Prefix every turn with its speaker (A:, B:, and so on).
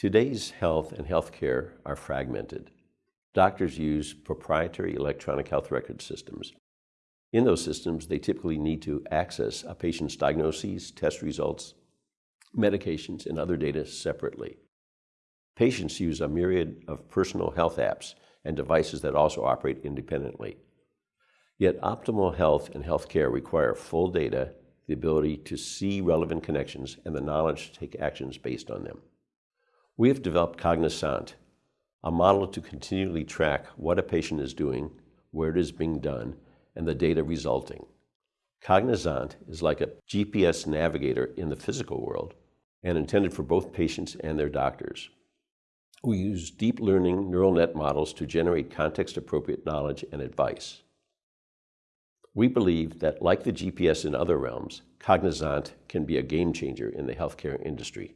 A: Today's health and healthcare are fragmented. Doctors use proprietary electronic health record systems. In those systems, they typically need to access a patient's diagnoses, test results, medications, and other data separately. Patients use a myriad of personal health apps and devices that also operate independently. Yet optimal health and healthcare require full data, the ability to see relevant connections, and the knowledge to take actions based on them. We have developed Cognizant, a model to continually track what a patient is doing, where it is being done, and the data resulting. Cognizant is like a GPS navigator in the physical world and intended for both patients and their doctors. We use deep learning neural net models to generate context appropriate knowledge and advice. We believe that, like the GPS in other realms, Cognizant can be a game changer in the healthcare industry.